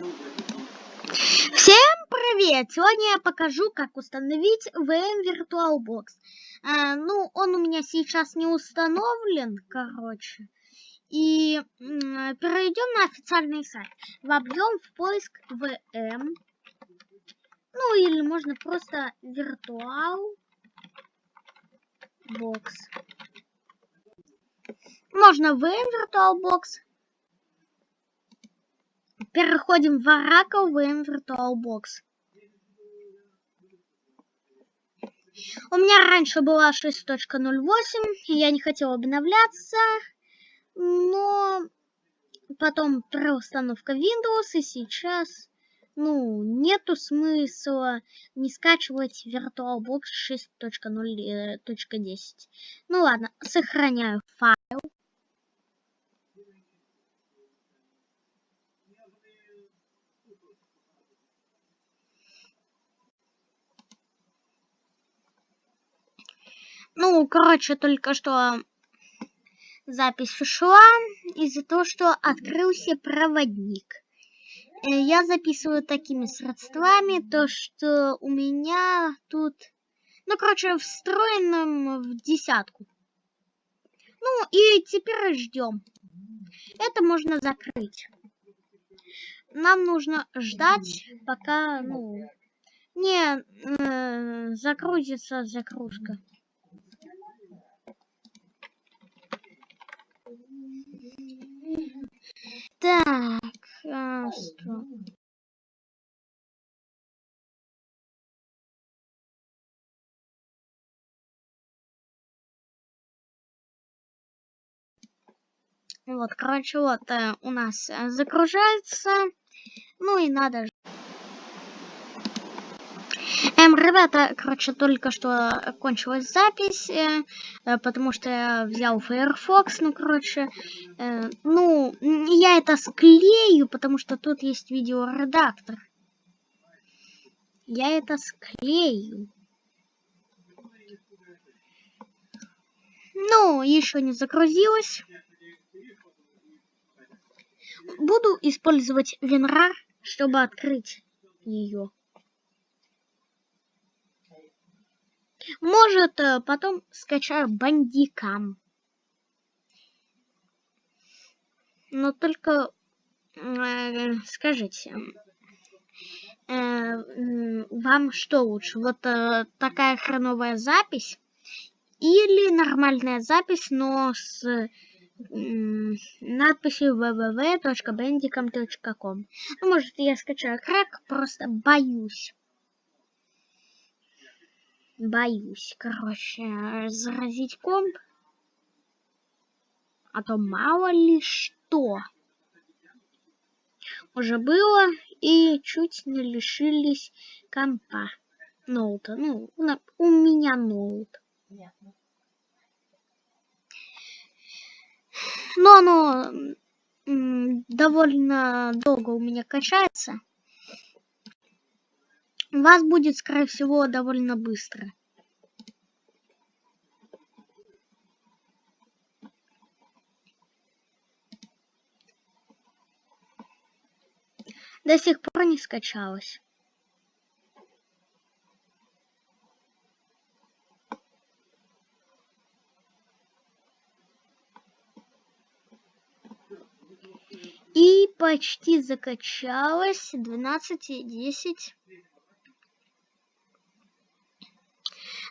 Всем привет! Сегодня я покажу, как установить VM VirtualBox. А, ну, он у меня сейчас не установлен, короче. И перейдем на официальный сайт. Вобьем в поиск VM. Ну, или можно просто VirtualBox. Можно VM VirtualBox Переходим в Oracle VM VirtualBox. У меня раньше была 6.08, я не хотела обновляться, но потом переустановка Windows, и сейчас, ну, нету смысла не скачивать VirtualBox 6.0.10. Ну ладно, сохраняю файл. Ну, короче, только что запись ушла из-за того, что открылся проводник. Э, я записываю такими средствами, то что у меня тут, ну, короче, встроенным в десятку. Ну, и теперь ждем. Это можно закрыть. Нам нужно ждать, пока, ну, не э, загрузится загрузка. Так, а, что? Вот, короче, вот э, у нас э, загружается. Ну и надо Эм, ребята, короче, только что кончилась запись, э, э, потому что я взял Firefox, ну, короче, э, ну, я это склею, потому что тут есть видеоредактор. Я это склею. Ну, еще не загрузилось. Буду использовать WinRAR, чтобы открыть ее. Может, э, потом скачаю бандикам. Но только э, скажите, э, вам что лучше? Вот э, такая хреновая запись или нормальная запись, но с надписью www.bandicam.com. Ну, может, я скачаю крак, просто боюсь боюсь, короче, заразить комп. А то мало ли что. Уже было и чуть не лишились компа. Ноута. Ну, у меня ноут. Но оно довольно долго у меня качается вас будет, скорее всего, довольно быстро. До сих пор не скачалось. И почти закачалось 12.10.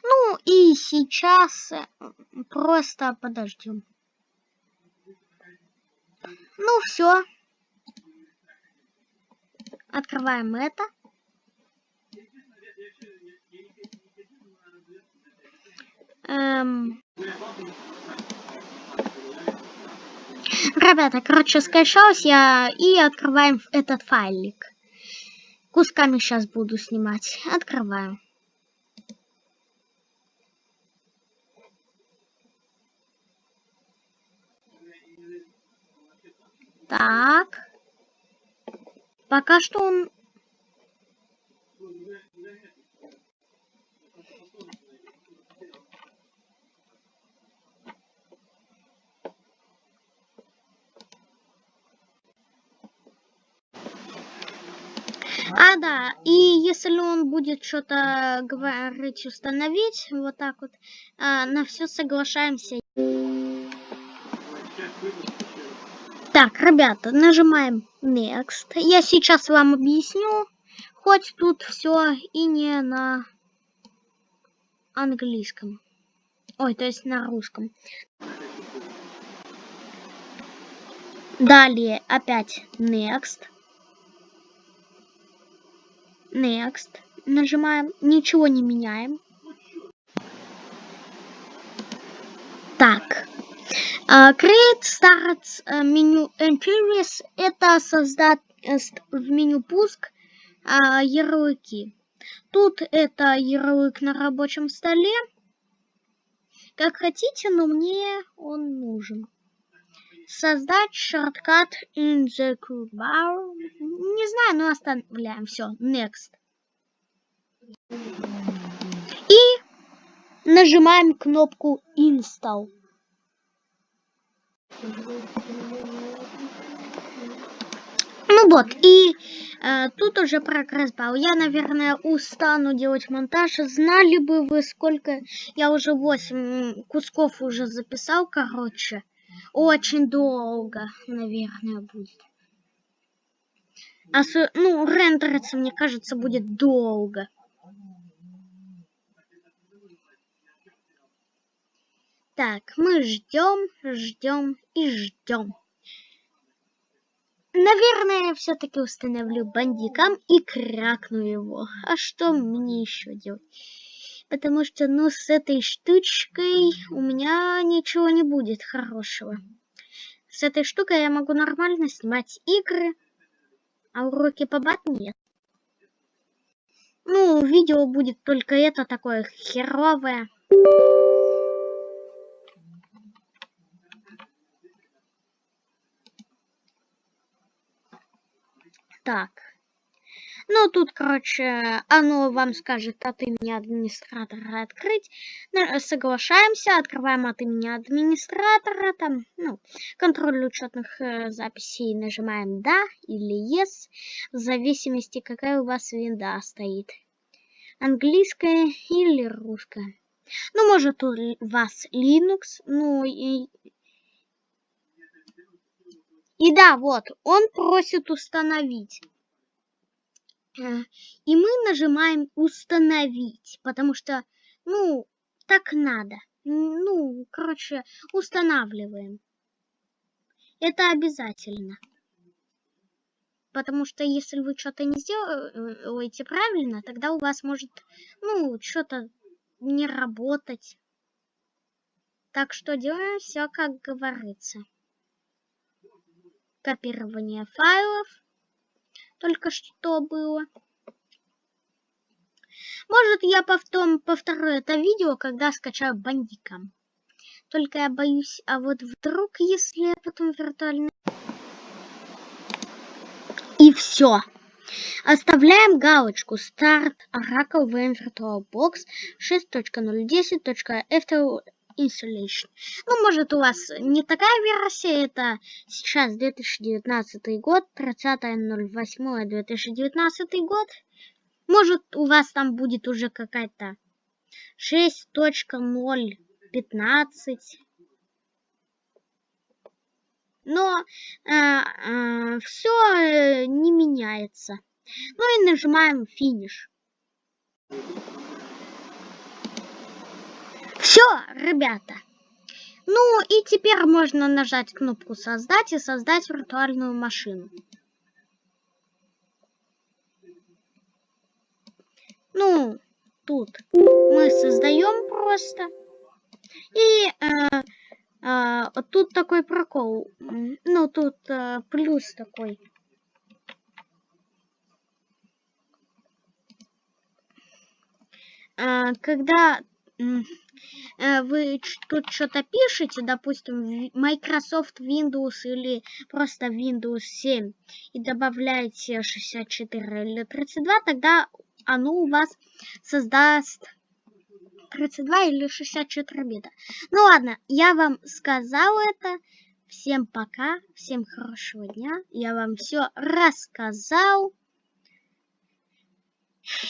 Ну и сейчас просто подождем. Ну все. Открываем это. Эм... Ребята, короче, скачалась я и открываем этот файлик. Кусками сейчас буду снимать. Открываю. Так. Пока что он... А, да, и если он будет что-то говорить, установить, вот так вот, а, на все соглашаемся. Так, ребята, нажимаем Next. Я сейчас вам объясню, хоть тут все и не на английском. Ой, то есть на русском. Далее опять Next. Next. Нажимаем. Ничего не меняем. Так. Uh, create Start uh, меню Interiors. Это создать в меню пуск uh, ярлыки. Тут это ярлык на рабочем столе. Как хотите, но мне он нужен. Создать шорткат in the bar. Не знаю, но оставляем. Все, next. И нажимаем кнопку install. Ну вот, и э, тут уже прогресс был. Я, наверное, устану делать монтаж. Знали бы вы, сколько... Я уже 8 кусков уже записал, короче. Очень долго, наверное, будет. А с, ну, рендериться, мне кажется, будет долго. Так, мы ждем, ждем и ждем. Наверное, я все-таки установлю бандикам и кракну его. А что мне еще делать? Потому что, ну, с этой штучкой у меня ничего не будет хорошего. С этой штукой я могу нормально снимать игры, а уроки по бат нет. Ну, видео будет только это такое херовое. Так. Ну, тут, короче, оно вам скажет от имени администратора открыть. Соглашаемся, открываем от имени администратора, там, ну, контроль учетных э, записей нажимаем «Да» или «Yes», в зависимости, какая у вас винда стоит. Английская или русская. Ну, может, у вас Linux, ну, и и да, вот, он просит установить. Э, и мы нажимаем установить, потому что, ну, так надо. Ну, короче, устанавливаем. Это обязательно. Потому что если вы что-то не сделаете правильно, тогда у вас может, ну, что-то не работать. Так что делаем все, как говорится копирование файлов только что было. Может, я потом повторю это видео, когда скачаю бандика. Только я боюсь, а вот вдруг, если я потом виртуальный... И все. Оставляем галочку «Старт Oracle VM Virtual Box 6.010.ftl и. Ну, может, у вас не такая версия, это сейчас 2019 год, 30.08.2019 год. Может, у вас там будет уже какая-то 6.0.15. Но э, э, все э, не меняется. Ну и нажимаем финиш. Все, ребята. Ну и теперь можно нажать кнопку создать и создать виртуальную машину. Ну, тут мы создаем просто. И э, э, тут такой прокол. Ну, тут э, плюс такой. Э, когда вы тут что-то пишете, допустим, Microsoft Windows или просто Windows 7, и добавляете 64 или 32, тогда оно у вас создаст 32 или 64 бита. Ну ладно, я вам сказал это. Всем пока, всем хорошего дня. Я вам все рассказал.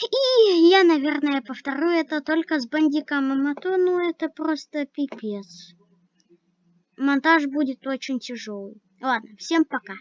И я, наверное, повторю это только с бандиком, а то, ну, это просто пипец. Монтаж будет очень тяжелый. Ладно, всем пока.